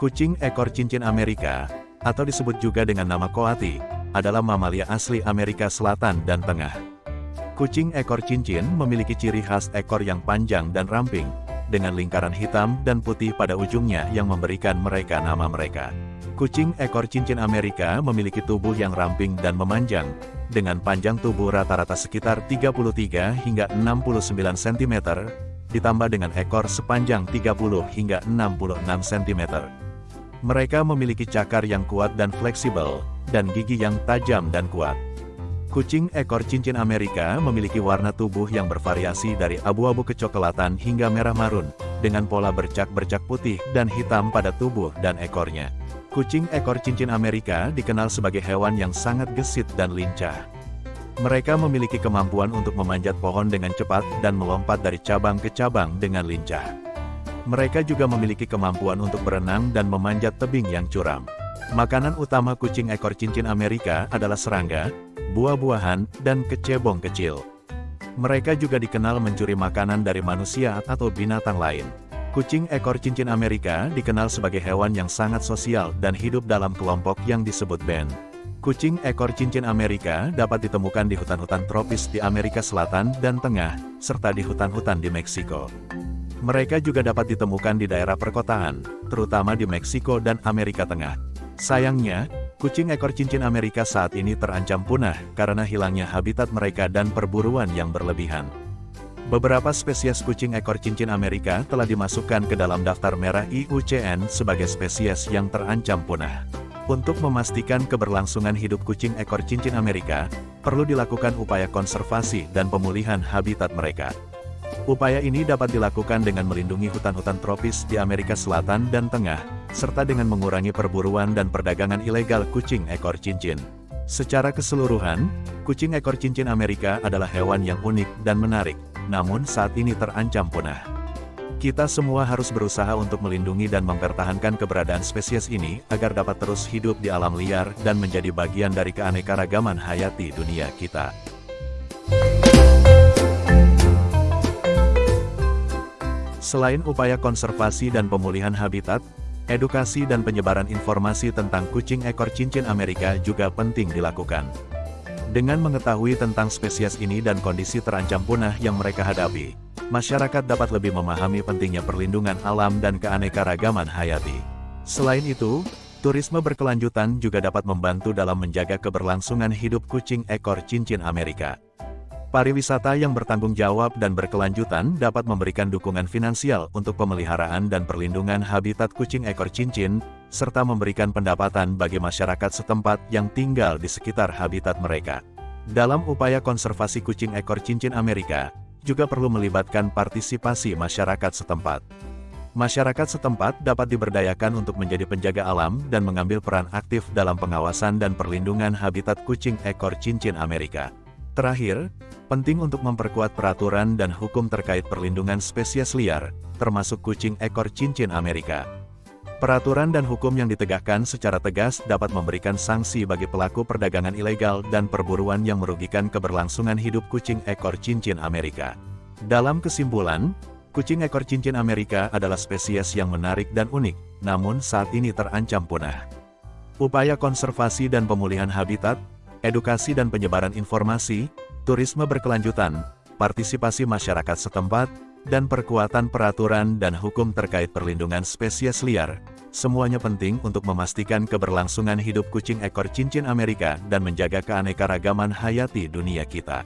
Kucing ekor cincin Amerika, atau disebut juga dengan nama koati, adalah mamalia asli Amerika Selatan dan Tengah. Kucing ekor cincin memiliki ciri khas ekor yang panjang dan ramping, dengan lingkaran hitam dan putih pada ujungnya yang memberikan mereka nama mereka. Kucing ekor cincin Amerika memiliki tubuh yang ramping dan memanjang, dengan panjang tubuh rata-rata sekitar 33 hingga 69 cm, ditambah dengan ekor sepanjang 30 hingga 66 cm. Mereka memiliki cakar yang kuat dan fleksibel, dan gigi yang tajam dan kuat. Kucing ekor cincin Amerika memiliki warna tubuh yang bervariasi dari abu-abu kecoklatan hingga merah marun, dengan pola bercak-bercak putih dan hitam pada tubuh dan ekornya. Kucing ekor cincin Amerika dikenal sebagai hewan yang sangat gesit dan lincah. Mereka memiliki kemampuan untuk memanjat pohon dengan cepat dan melompat dari cabang ke cabang dengan lincah. Mereka juga memiliki kemampuan untuk berenang dan memanjat tebing yang curam. Makanan utama kucing ekor cincin Amerika adalah serangga, buah-buahan, dan kecebong kecil. Mereka juga dikenal mencuri makanan dari manusia atau binatang lain. Kucing ekor cincin Amerika dikenal sebagai hewan yang sangat sosial dan hidup dalam kelompok yang disebut band. Kucing ekor cincin Amerika dapat ditemukan di hutan-hutan tropis di Amerika Selatan dan Tengah, serta di hutan-hutan di Meksiko. Mereka juga dapat ditemukan di daerah perkotaan, terutama di Meksiko dan Amerika Tengah. Sayangnya, kucing ekor cincin Amerika saat ini terancam punah karena hilangnya habitat mereka dan perburuan yang berlebihan. Beberapa spesies kucing ekor cincin Amerika telah dimasukkan ke dalam daftar merah IUCN sebagai spesies yang terancam punah. Untuk memastikan keberlangsungan hidup kucing ekor cincin Amerika, perlu dilakukan upaya konservasi dan pemulihan habitat mereka. Upaya ini dapat dilakukan dengan melindungi hutan-hutan tropis di Amerika Selatan dan Tengah, serta dengan mengurangi perburuan dan perdagangan ilegal kucing ekor cincin. Secara keseluruhan, kucing ekor cincin Amerika adalah hewan yang unik dan menarik, namun saat ini terancam punah. Kita semua harus berusaha untuk melindungi dan mempertahankan keberadaan spesies ini agar dapat terus hidup di alam liar dan menjadi bagian dari keanekaragaman hayati dunia kita. Selain upaya konservasi dan pemulihan habitat, edukasi dan penyebaran informasi tentang kucing ekor cincin Amerika juga penting dilakukan. Dengan mengetahui tentang spesies ini dan kondisi terancam punah yang mereka hadapi, masyarakat dapat lebih memahami pentingnya perlindungan alam dan keanekaragaman hayati. Selain itu, turisme berkelanjutan juga dapat membantu dalam menjaga keberlangsungan hidup kucing ekor cincin Amerika. Pariwisata yang bertanggung jawab dan berkelanjutan dapat memberikan dukungan finansial untuk pemeliharaan dan perlindungan habitat kucing ekor cincin, serta memberikan pendapatan bagi masyarakat setempat yang tinggal di sekitar habitat mereka. Dalam upaya konservasi kucing ekor cincin Amerika, juga perlu melibatkan partisipasi masyarakat setempat. Masyarakat setempat dapat diberdayakan untuk menjadi penjaga alam dan mengambil peran aktif dalam pengawasan dan perlindungan habitat kucing ekor cincin Amerika. Terakhir, penting untuk memperkuat peraturan dan hukum terkait perlindungan spesies liar, termasuk kucing ekor cincin Amerika. Peraturan dan hukum yang ditegakkan secara tegas dapat memberikan sanksi bagi pelaku perdagangan ilegal dan perburuan yang merugikan keberlangsungan hidup kucing ekor cincin Amerika. Dalam kesimpulan, kucing ekor cincin Amerika adalah spesies yang menarik dan unik, namun saat ini terancam punah. Upaya konservasi dan pemulihan habitat, edukasi dan penyebaran informasi, turisme berkelanjutan, partisipasi masyarakat setempat, dan perkuatan peraturan dan hukum terkait perlindungan spesies liar. Semuanya penting untuk memastikan keberlangsungan hidup kucing ekor cincin Amerika dan menjaga keanekaragaman hayati dunia kita.